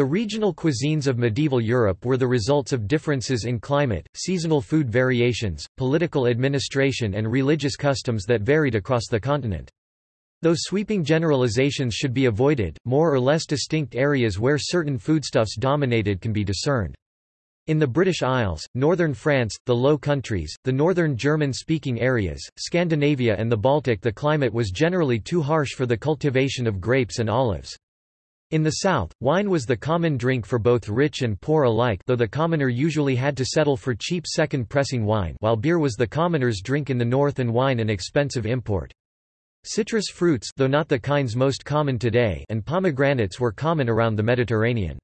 The regional cuisines of medieval Europe were the results of differences in climate, seasonal food variations, political administration and religious customs that varied across the continent. Though sweeping generalizations should be avoided, more or less distinct areas where certain foodstuffs dominated can be discerned. In the British Isles, northern France, the Low Countries, the northern German-speaking areas, Scandinavia and the Baltic the climate was generally too harsh for the cultivation of grapes and olives. In the south, wine was the common drink for both rich and poor alike though the commoner usually had to settle for cheap second-pressing wine while beer was the commoner's drink in the north and wine an expensive import. Citrus fruits though not the kinds most common today and pomegranates were common around the Mediterranean.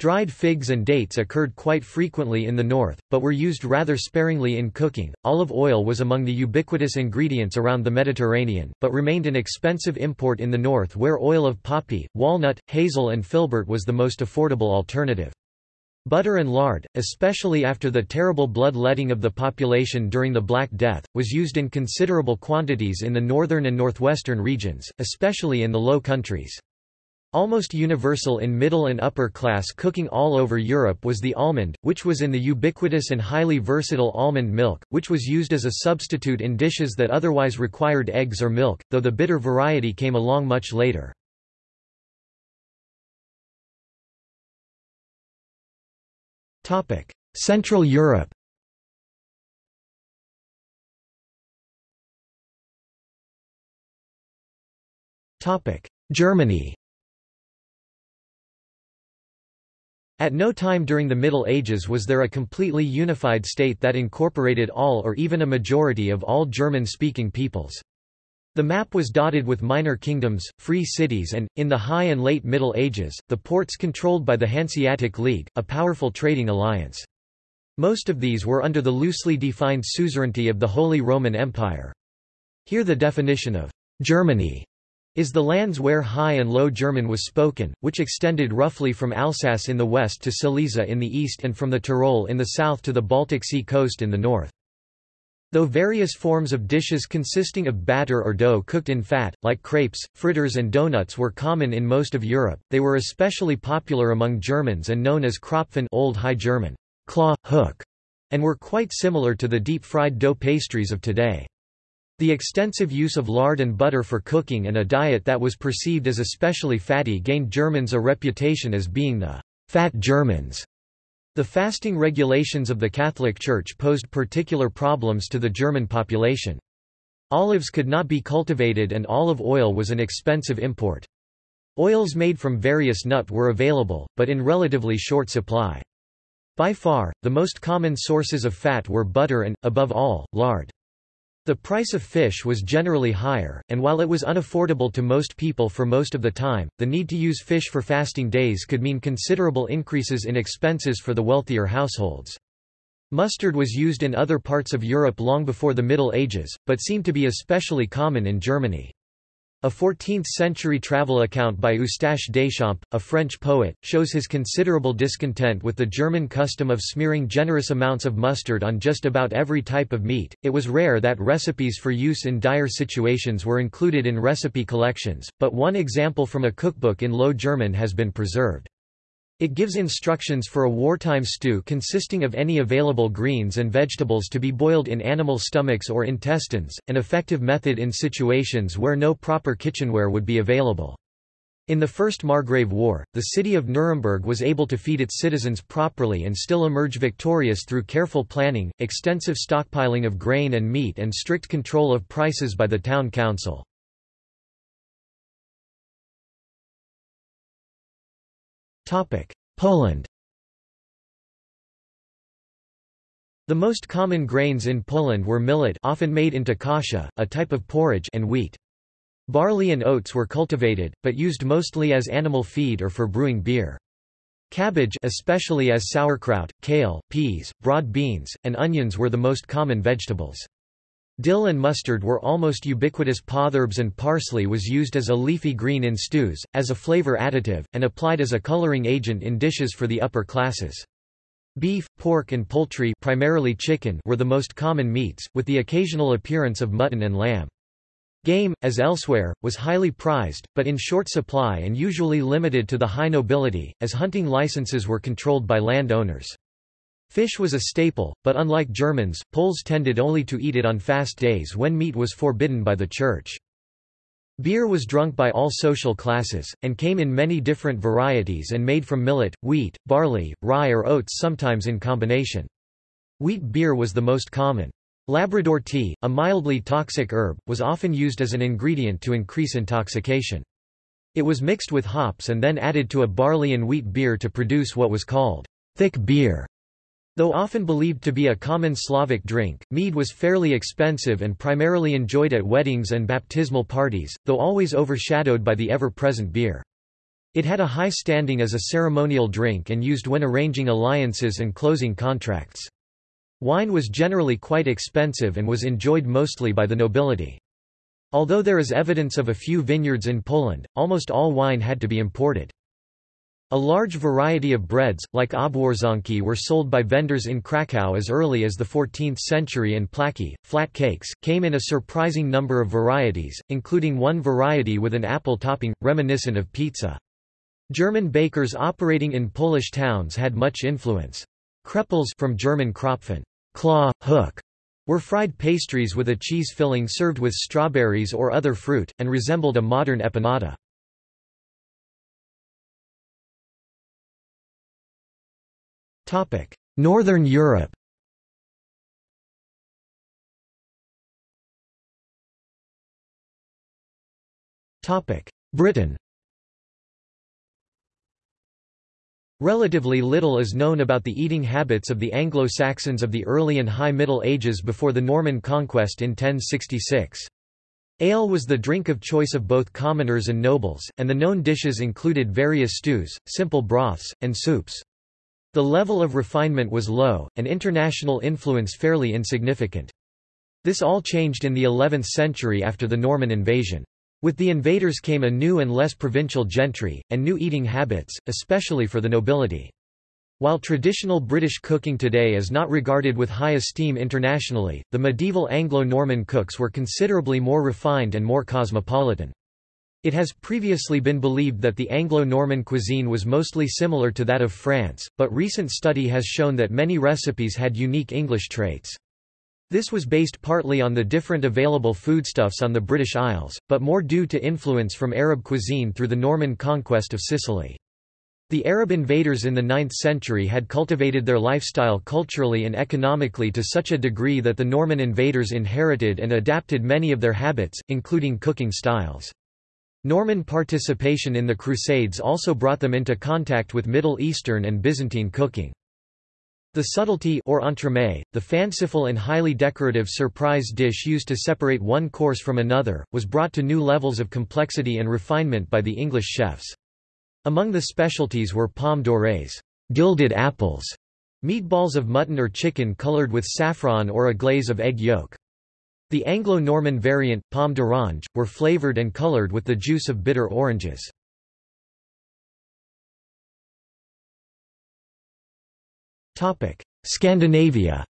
Dried figs and dates occurred quite frequently in the north, but were used rather sparingly in cooking. Olive oil was among the ubiquitous ingredients around the Mediterranean, but remained an expensive import in the north where oil of poppy, walnut, hazel, and filbert was the most affordable alternative. Butter and lard, especially after the terrible blood-letting of the population during the Black Death, was used in considerable quantities in the northern and northwestern regions, especially in the Low Countries. Almost universal in middle and upper class cooking all over Europe was the almond, which was in the ubiquitous and highly versatile almond milk, which was used as a substitute in dishes that otherwise required eggs or milk, though the bitter variety came along much later. Central Europe Germany At no time during the Middle Ages was there a completely unified state that incorporated all or even a majority of all German-speaking peoples. The map was dotted with minor kingdoms, free cities and, in the High and Late Middle Ages, the ports controlled by the Hanseatic League, a powerful trading alliance. Most of these were under the loosely defined suzerainty of the Holy Roman Empire. Here the definition of Germany is the lands where High and Low German was spoken, which extended roughly from Alsace in the west to Silesia in the east and from the Tyrol in the south to the Baltic Sea coast in the north. Though various forms of dishes consisting of batter or dough cooked in fat, like crepes, fritters and donuts were common in most of Europe, they were especially popular among Germans and known as Krapfen Old High German, claw, hook, and were quite similar to the deep-fried dough pastries of today. The extensive use of lard and butter for cooking and a diet that was perceived as especially fatty gained Germans a reputation as being the fat Germans. The fasting regulations of the Catholic Church posed particular problems to the German population. Olives could not be cultivated and olive oil was an expensive import. Oils made from various nut were available, but in relatively short supply. By far, the most common sources of fat were butter and, above all, lard. The price of fish was generally higher, and while it was unaffordable to most people for most of the time, the need to use fish for fasting days could mean considerable increases in expenses for the wealthier households. Mustard was used in other parts of Europe long before the Middle Ages, but seemed to be especially common in Germany. A 14th-century travel account by Eustache Deschamps, a French poet, shows his considerable discontent with the German custom of smearing generous amounts of mustard on just about every type of meat. It was rare that recipes for use in dire situations were included in recipe collections, but one example from a cookbook in Low German has been preserved. It gives instructions for a wartime stew consisting of any available greens and vegetables to be boiled in animal stomachs or intestines, an effective method in situations where no proper kitchenware would be available. In the First Margrave War, the city of Nuremberg was able to feed its citizens properly and still emerge victorious through careful planning, extensive stockpiling of grain and meat and strict control of prices by the town council. Poland The most common grains in Poland were millet often made into kasha, a type of porridge and wheat. Barley and oats were cultivated, but used mostly as animal feed or for brewing beer. Cabbage especially as sauerkraut, kale, peas, broad beans, and onions were the most common vegetables. Dill and mustard were almost ubiquitous potherbs and parsley was used as a leafy green in stews, as a flavor additive, and applied as a coloring agent in dishes for the upper classes. Beef, pork and poultry primarily chicken were the most common meats, with the occasional appearance of mutton and lamb. Game, as elsewhere, was highly prized, but in short supply and usually limited to the high nobility, as hunting licenses were controlled by land owners. Fish was a staple, but unlike Germans, Poles tended only to eat it on fast days when meat was forbidden by the Church. Beer was drunk by all social classes, and came in many different varieties and made from millet, wheat, barley, rye or oats sometimes in combination. Wheat beer was the most common. Labrador tea, a mildly toxic herb, was often used as an ingredient to increase intoxication. It was mixed with hops and then added to a barley and wheat beer to produce what was called thick beer. Though often believed to be a common Slavic drink, mead was fairly expensive and primarily enjoyed at weddings and baptismal parties, though always overshadowed by the ever-present beer. It had a high standing as a ceremonial drink and used when arranging alliances and closing contracts. Wine was generally quite expensive and was enjoyed mostly by the nobility. Although there is evidence of a few vineyards in Poland, almost all wine had to be imported. A large variety of breads, like obwarzanki were sold by vendors in Kraków as early as the 14th century and placki, flat cakes, came in a surprising number of varieties, including one variety with an apple topping, reminiscent of pizza. German bakers operating in Polish towns had much influence. Krepels from German Krapfen, claw, hook, were fried pastries with a cheese filling served with strawberries or other fruit, and resembled a modern empanada. Northern Europe Britain Relatively little is known about the eating habits of the Anglo-Saxons of the early and High Middle Ages before the Norman conquest in 1066. Ale was the drink of choice of both commoners and nobles, and the known dishes included various stews, simple broths, and soups. The level of refinement was low, and international influence fairly insignificant. This all changed in the 11th century after the Norman invasion. With the invaders came a new and less provincial gentry, and new eating habits, especially for the nobility. While traditional British cooking today is not regarded with high esteem internationally, the medieval Anglo-Norman cooks were considerably more refined and more cosmopolitan. It has previously been believed that the Anglo-Norman cuisine was mostly similar to that of France, but recent study has shown that many recipes had unique English traits. This was based partly on the different available foodstuffs on the British Isles, but more due to influence from Arab cuisine through the Norman conquest of Sicily. The Arab invaders in the 9th century had cultivated their lifestyle culturally and economically to such a degree that the Norman invaders inherited and adapted many of their habits, including cooking styles. Norman participation in the Crusades also brought them into contact with Middle Eastern and Byzantine cooking. The subtlety or entremet, the fanciful and highly decorative surprise dish used to separate one course from another, was brought to new levels of complexity and refinement by the English chefs. Among the specialties were pommes dorées, gilded apples, meatballs of mutton or chicken colored with saffron or a glaze of egg yolk. The Anglo-Norman variant, pomme d'orange, were flavored and colored with the juice of bitter oranges. Scandinavia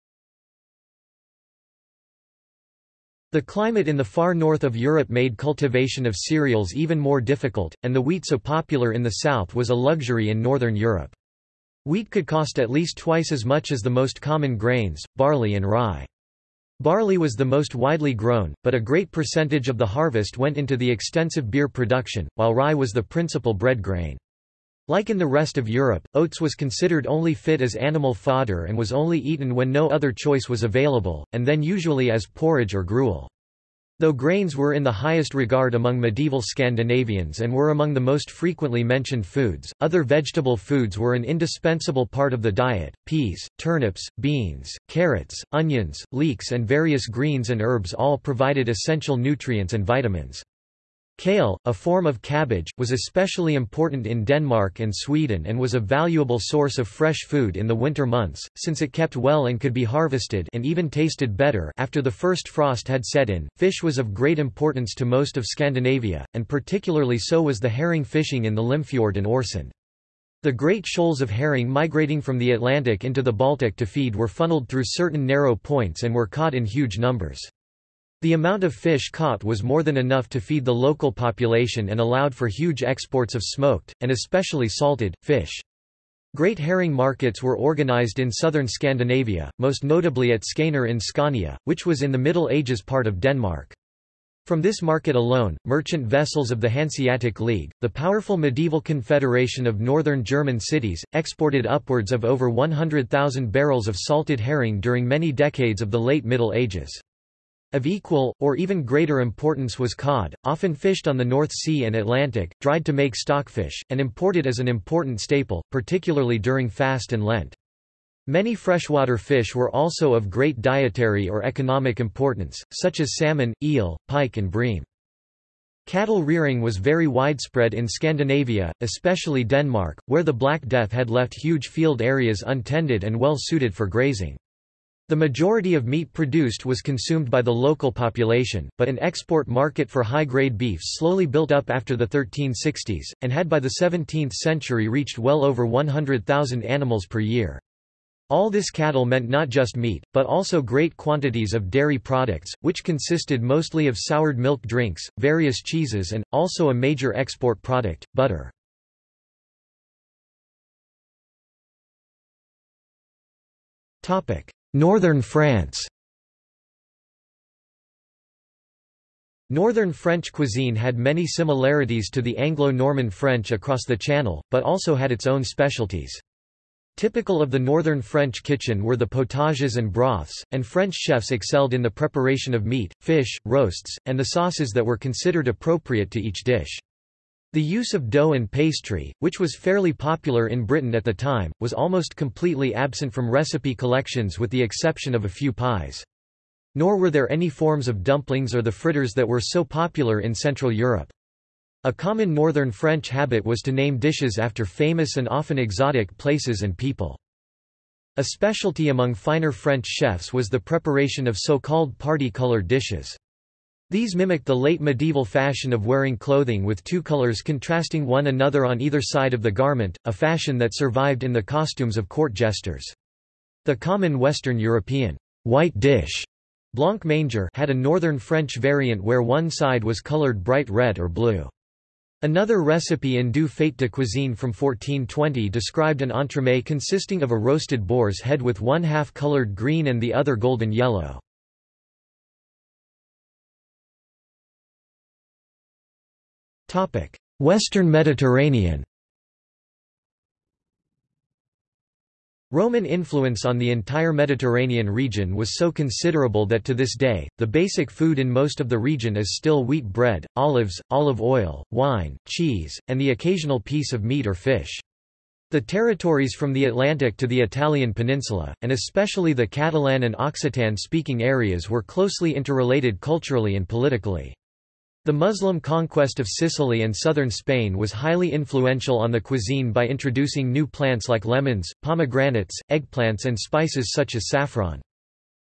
The climate in the far north of Europe made cultivation of cereals even more difficult, and the wheat so popular in the south was a luxury in northern Europe. Wheat could cost at least twice as much as the most common grains, barley and rye. Barley was the most widely grown, but a great percentage of the harvest went into the extensive beer production, while rye was the principal bread grain. Like in the rest of Europe, oats was considered only fit as animal fodder and was only eaten when no other choice was available, and then usually as porridge or gruel. Though grains were in the highest regard among medieval Scandinavians and were among the most frequently mentioned foods, other vegetable foods were an indispensable part of the diet. Peas, turnips, beans, carrots, onions, leeks and various greens and herbs all provided essential nutrients and vitamins. Kale, a form of cabbage, was especially important in Denmark and Sweden and was a valuable source of fresh food in the winter months, since it kept well and could be harvested and even tasted better after the first frost had set in. Fish was of great importance to most of Scandinavia, and particularly so was the herring fishing in the Limfjord and Øresund. The great shoals of herring migrating from the Atlantic into the Baltic to feed were funneled through certain narrow points and were caught in huge numbers. The amount of fish caught was more than enough to feed the local population and allowed for huge exports of smoked, and especially salted, fish. Great herring markets were organized in southern Scandinavia, most notably at Skanör in Scania, which was in the Middle Ages part of Denmark. From this market alone, merchant vessels of the Hanseatic League, the powerful medieval confederation of northern German cities, exported upwards of over 100,000 barrels of salted herring during many decades of the late Middle Ages. Of equal, or even greater importance was cod, often fished on the North Sea and Atlantic, dried to make stockfish, and imported as an important staple, particularly during fast and Lent. Many freshwater fish were also of great dietary or economic importance, such as salmon, eel, pike and bream. Cattle rearing was very widespread in Scandinavia, especially Denmark, where the Black Death had left huge field areas untended and well suited for grazing. The majority of meat produced was consumed by the local population, but an export market for high-grade beef slowly built up after the 1360s, and had by the 17th century reached well over 100,000 animals per year. All this cattle meant not just meat, but also great quantities of dairy products, which consisted mostly of soured milk drinks, various cheeses and, also a major export product, butter. Northern France Northern French cuisine had many similarities to the Anglo-Norman French across the Channel, but also had its own specialties. Typical of the northern French kitchen were the potages and broths, and French chefs excelled in the preparation of meat, fish, roasts, and the sauces that were considered appropriate to each dish. The use of dough and pastry, which was fairly popular in Britain at the time, was almost completely absent from recipe collections with the exception of a few pies. Nor were there any forms of dumplings or the fritters that were so popular in Central Europe. A common northern French habit was to name dishes after famous and often exotic places and people. A specialty among finer French chefs was the preparation of so-called party-colored dishes. These mimicked the late medieval fashion of wearing clothing with two colors contrasting one another on either side of the garment, a fashion that survived in the costumes of court jesters. The common Western European white dish blanc manger had a northern French variant where one side was colored bright red or blue. Another recipe in Du Fait de Cuisine from 1420 described an entremet consisting of a roasted boar's head with one half colored green and the other golden yellow. Western Mediterranean Roman influence on the entire Mediterranean region was so considerable that to this day, the basic food in most of the region is still wheat bread, olives, olive oil, wine, cheese, and the occasional piece of meat or fish. The territories from the Atlantic to the Italian peninsula, and especially the Catalan and Occitan-speaking areas were closely interrelated culturally and politically. The Muslim conquest of Sicily and southern Spain was highly influential on the cuisine by introducing new plants like lemons, pomegranates, eggplants and spices such as saffron.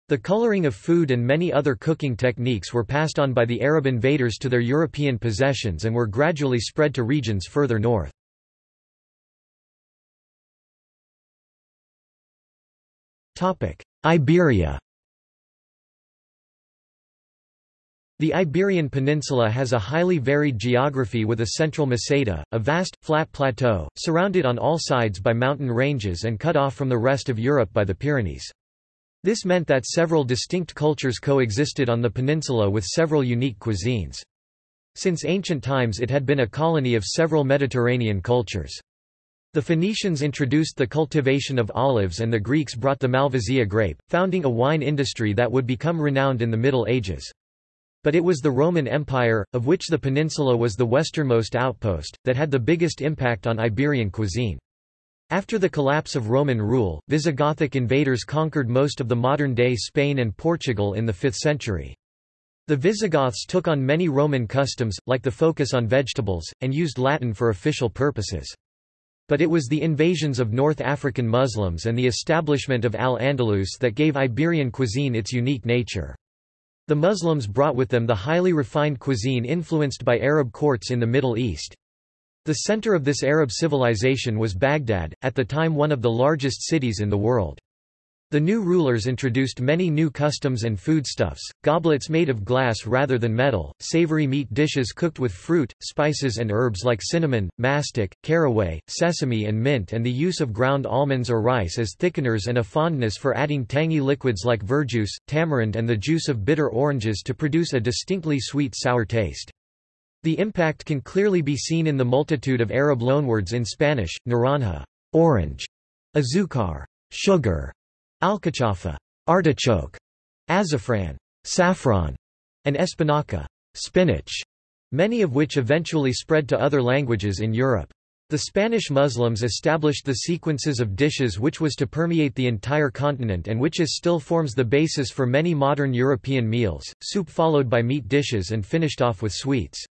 The coloring of food and many other cooking techniques were passed on by the Arab invaders to their European possessions and were gradually spread to regions further north. Iberia The Iberian Peninsula has a highly varied geography with a central meseta, a vast, flat plateau, surrounded on all sides by mountain ranges and cut off from the rest of Europe by the Pyrenees. This meant that several distinct cultures coexisted on the peninsula with several unique cuisines. Since ancient times it had been a colony of several Mediterranean cultures. The Phoenicians introduced the cultivation of olives and the Greeks brought the Malvasia grape, founding a wine industry that would become renowned in the Middle Ages. But it was the Roman Empire, of which the peninsula was the westernmost outpost, that had the biggest impact on Iberian cuisine. After the collapse of Roman rule, Visigothic invaders conquered most of the modern-day Spain and Portugal in the 5th century. The Visigoths took on many Roman customs, like the focus on vegetables, and used Latin for official purposes. But it was the invasions of North African Muslims and the establishment of Al-Andalus that gave Iberian cuisine its unique nature. The Muslims brought with them the highly refined cuisine influenced by Arab courts in the Middle East. The center of this Arab civilization was Baghdad, at the time one of the largest cities in the world. The new rulers introduced many new customs and foodstuffs, goblets made of glass rather than metal, savory meat dishes cooked with fruit, spices and herbs like cinnamon, mastic, caraway, sesame and mint and the use of ground almonds or rice as thickeners and a fondness for adding tangy liquids like verjuice, tamarind and the juice of bitter oranges to produce a distinctly sweet-sour taste. The impact can clearly be seen in the multitude of Arab loanwords in Spanish, naranja orange, azúcar sugar, alcachofa artichoke, azafran saffron, and espinaca spinach, many of which eventually spread to other languages in Europe. The Spanish Muslims established the sequences of dishes which was to permeate the entire continent and which is still forms the basis for many modern European meals, soup followed by meat dishes and finished off with sweets.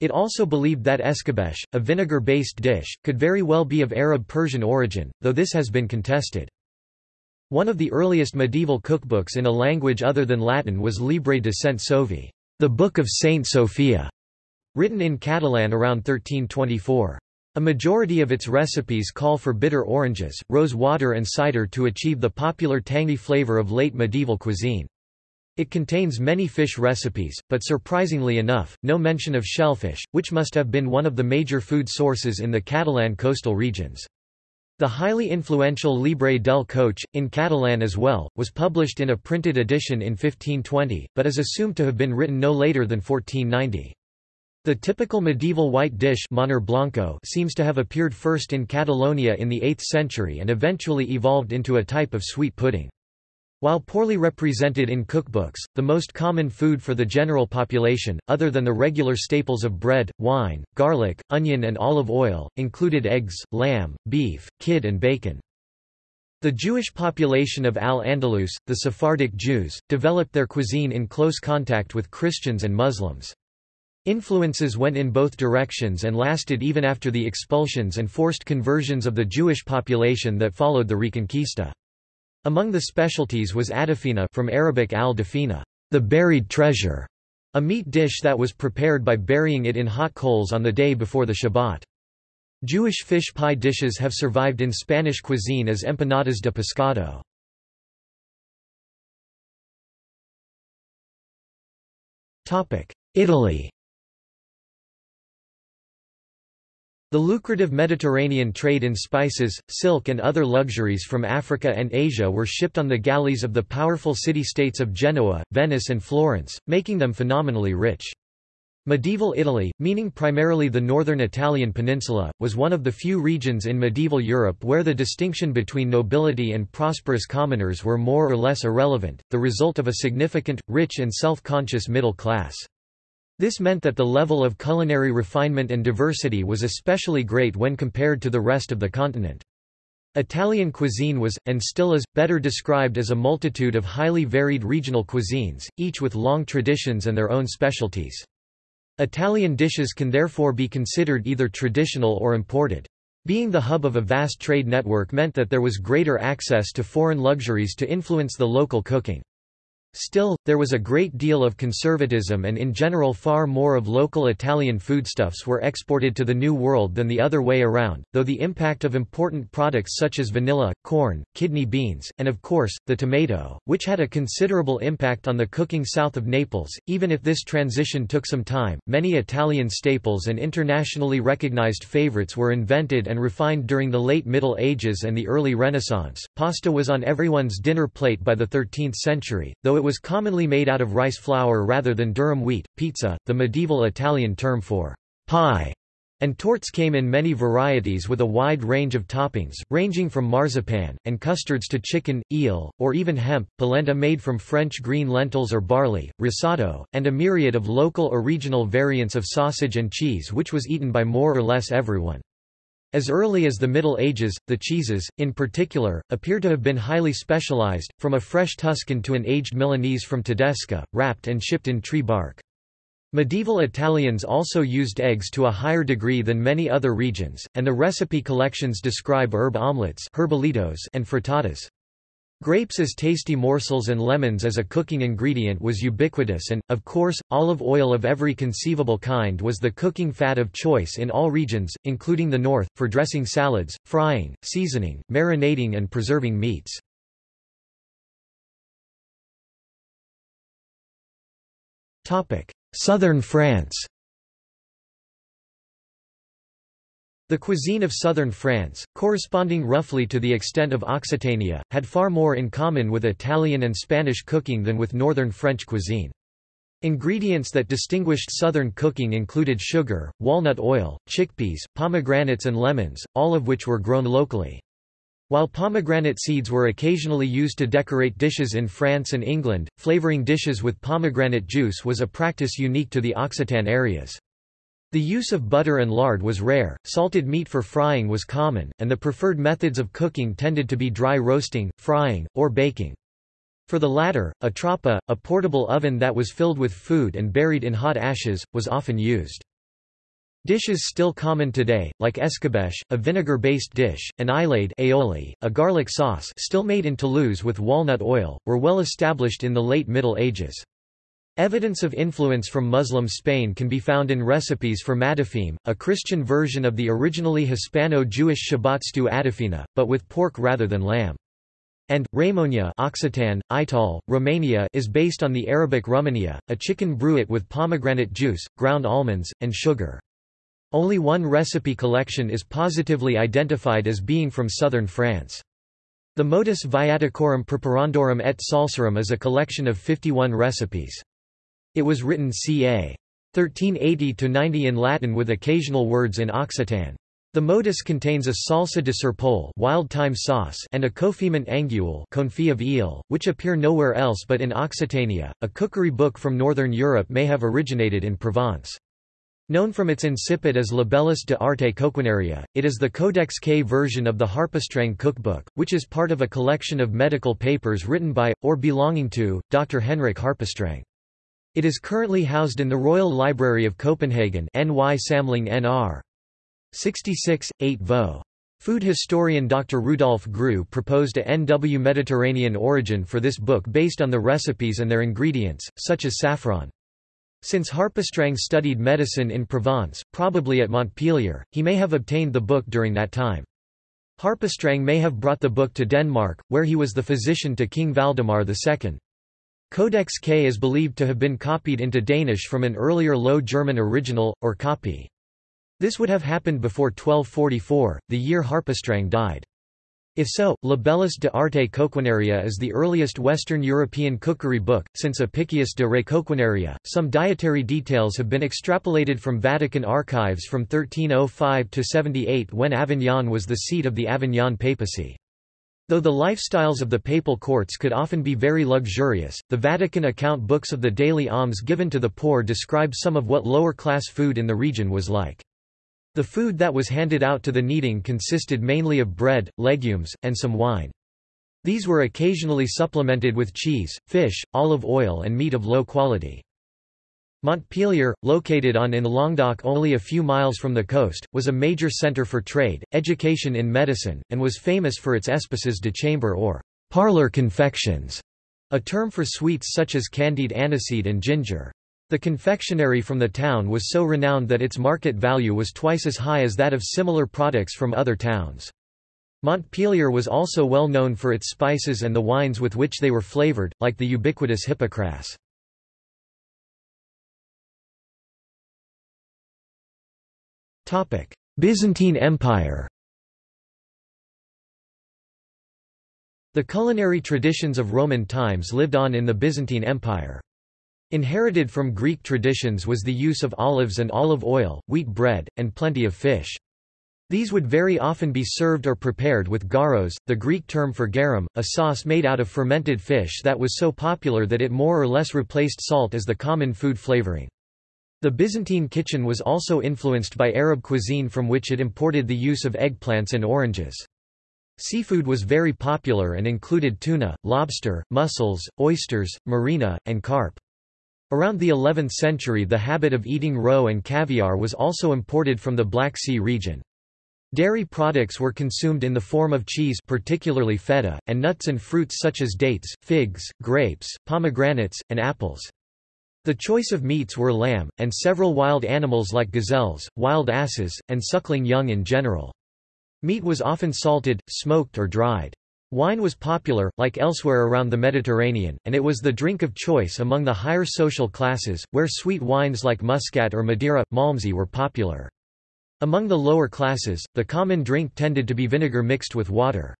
It also believed that escabeche, a vinegar-based dish, could very well be of Arab-Persian origin, though this has been contested. One of the earliest medieval cookbooks in a language other than Latin was Libre de Saint Sophie, the Book of Saint Sophia, written in Catalan around 1324. A majority of its recipes call for bitter oranges, rose water and cider to achieve the popular tangy flavor of late medieval cuisine. It contains many fish recipes, but surprisingly enough, no mention of shellfish, which must have been one of the major food sources in the Catalan coastal regions. The highly influential Libre del Coche, in Catalan as well, was published in a printed edition in 1520, but is assumed to have been written no later than 1490. The typical medieval white dish blanco seems to have appeared first in Catalonia in the 8th century and eventually evolved into a type of sweet pudding. While poorly represented in cookbooks, the most common food for the general population, other than the regular staples of bread, wine, garlic, onion and olive oil, included eggs, lamb, beef, kid and bacon. The Jewish population of Al-Andalus, the Sephardic Jews, developed their cuisine in close contact with Christians and Muslims. Influences went in both directions and lasted even after the expulsions and forced conversions of the Jewish population that followed the Reconquista. Among the specialties was adafina from Arabic al-dafina, the buried treasure, a meat dish that was prepared by burying it in hot coals on the day before the Shabbat. Jewish fish pie dishes have survived in Spanish cuisine as empanadas de pescado. Italy The lucrative Mediterranean trade in spices, silk and other luxuries from Africa and Asia were shipped on the galleys of the powerful city-states of Genoa, Venice and Florence, making them phenomenally rich. Medieval Italy, meaning primarily the northern Italian peninsula, was one of the few regions in medieval Europe where the distinction between nobility and prosperous commoners were more or less irrelevant, the result of a significant, rich and self-conscious middle class. This meant that the level of culinary refinement and diversity was especially great when compared to the rest of the continent. Italian cuisine was, and still is, better described as a multitude of highly varied regional cuisines, each with long traditions and their own specialties. Italian dishes can therefore be considered either traditional or imported. Being the hub of a vast trade network meant that there was greater access to foreign luxuries to influence the local cooking. Still, there was a great deal of conservatism and in general far more of local Italian foodstuffs were exported to the New World than the other way around, though the impact of important products such as vanilla, corn, kidney beans, and of course, the tomato, which had a considerable impact on the cooking south of Naples, even if this transition took some time, many Italian staples and internationally recognized favorites were invented and refined during the late Middle Ages and the early Renaissance. Pasta was on everyone's dinner plate by the 13th century, though it was commonly made out of rice flour rather than durum wheat. Pizza, the medieval Italian term for pie, and torts came in many varieties with a wide range of toppings, ranging from marzipan, and custards to chicken, eel, or even hemp, polenta made from French green lentils or barley, risotto, and a myriad of local or regional variants of sausage and cheese which was eaten by more or less everyone. As early as the Middle Ages, the cheeses, in particular, appear to have been highly specialized, from a fresh Tuscan to an aged Milanese from Tedesca, wrapped and shipped in tree bark. Medieval Italians also used eggs to a higher degree than many other regions, and the recipe collections describe herb omelets and frittatas. Grapes as tasty morsels and lemons as a cooking ingredient was ubiquitous and, of course, olive oil of every conceivable kind was the cooking fat of choice in all regions, including the North, for dressing salads, frying, seasoning, marinating and preserving meats. Southern France The cuisine of southern France, corresponding roughly to the extent of Occitania, had far more in common with Italian and Spanish cooking than with northern French cuisine. Ingredients that distinguished southern cooking included sugar, walnut oil, chickpeas, pomegranates and lemons, all of which were grown locally. While pomegranate seeds were occasionally used to decorate dishes in France and England, flavoring dishes with pomegranate juice was a practice unique to the Occitan areas. The use of butter and lard was rare, salted meat for frying was common, and the preferred methods of cooking tended to be dry roasting, frying, or baking. For the latter, a trappa, a portable oven that was filled with food and buried in hot ashes, was often used. Dishes still common today, like escabeche, a vinegar-based dish, and ailade aioli, a garlic sauce still made in Toulouse with walnut oil, were well established in the late Middle Ages. Evidence of influence from Muslim Spain can be found in recipes for matafim, a Christian version of the originally Hispano-Jewish Shabbat stew adafina, but with pork rather than lamb. And, Ramonia Occitan, Ital, Romania is based on the Arabic rumania, a chicken bruit with pomegranate juice, ground almonds, and sugar. Only one recipe collection is positively identified as being from southern France. The Modus Viaticorum Preparandorum et Salsarum is a collection of 51 recipes. It was written ca. 1380–90 in Latin with occasional words in Occitan. The modus contains a salsa de serpole wild thyme sauce and a confiment anguille confit of eel, which appear nowhere else but in Occitania. A cookery book from northern Europe may have originated in Provence. Known from its incipit as Libellus de arte coquinaria, it is the Codex K version of the Harpestreng cookbook, which is part of a collection of medical papers written by, or belonging to, Dr. Henrik Harpestreng. It is currently housed in the Royal Library of Copenhagen NY Samling NR. 66, 8 vo. Food historian Dr. Rudolf Grewe proposed a NW Mediterranean origin for this book based on the recipes and their ingredients, such as saffron. Since Harpestreng studied medicine in Provence, probably at Montpellier, he may have obtained the book during that time. Harpestreng may have brought the book to Denmark, where he was the physician to King Valdemar II. Codex K is believed to have been copied into Danish from an earlier Low German original, or copy. This would have happened before 1244, the year Harpestreng died. If so, Libellus de arte coquinaria is the earliest Western European cookery book, since Apicius de re coquinaria. Some dietary details have been extrapolated from Vatican archives from 1305 to 78 when Avignon was the seat of the Avignon papacy. Though the lifestyles of the papal courts could often be very luxurious, the Vatican account books of the daily alms given to the poor describe some of what lower-class food in the region was like. The food that was handed out to the needing consisted mainly of bread, legumes, and some wine. These were occasionally supplemented with cheese, fish, olive oil and meat of low quality. Montpellier, located on in Languedoc only a few miles from the coast, was a major centre for trade, education in medicine, and was famous for its espèces de chambre or parlour confections, a term for sweets such as candied aniseed and ginger. The confectionery from the town was so renowned that its market value was twice as high as that of similar products from other towns. Montpellier was also well known for its spices and the wines with which they were flavoured, like the ubiquitous Hippocras. Byzantine Empire The culinary traditions of Roman times lived on in the Byzantine Empire. Inherited from Greek traditions was the use of olives and olive oil, wheat bread, and plenty of fish. These would very often be served or prepared with garos, the Greek term for garum, a sauce made out of fermented fish that was so popular that it more or less replaced salt as the common food flavoring. The Byzantine kitchen was also influenced by Arab cuisine from which it imported the use of eggplants and oranges. Seafood was very popular and included tuna, lobster, mussels, oysters, marina, and carp. Around the 11th century the habit of eating roe and caviar was also imported from the Black Sea region. Dairy products were consumed in the form of cheese particularly feta, and nuts and fruits such as dates, figs, grapes, pomegranates, and apples. The choice of meats were lamb, and several wild animals like gazelles, wild asses, and suckling young in general. Meat was often salted, smoked or dried. Wine was popular, like elsewhere around the Mediterranean, and it was the drink of choice among the higher social classes, where sweet wines like Muscat or Madeira, Malmsey were popular. Among the lower classes, the common drink tended to be vinegar mixed with water.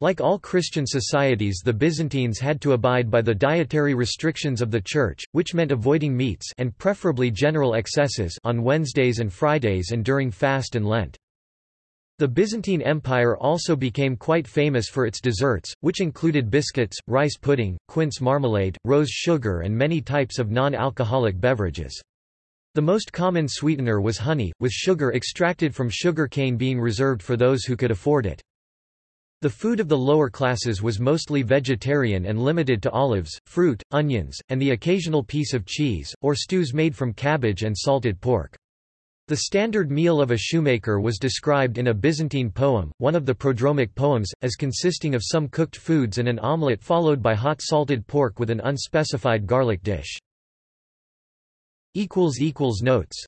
Like all Christian societies the Byzantines had to abide by the dietary restrictions of the Church, which meant avoiding meats and preferably general excesses on Wednesdays and Fridays and during fast and Lent. The Byzantine Empire also became quite famous for its desserts, which included biscuits, rice pudding, quince marmalade, rose sugar and many types of non-alcoholic beverages. The most common sweetener was honey, with sugar extracted from sugar cane being reserved for those who could afford it. The food of the lower classes was mostly vegetarian and limited to olives, fruit, onions, and the occasional piece of cheese, or stews made from cabbage and salted pork. The standard meal of a shoemaker was described in a Byzantine poem, one of the prodromic poems, as consisting of some cooked foods and an omelette followed by hot salted pork with an unspecified garlic dish. Notes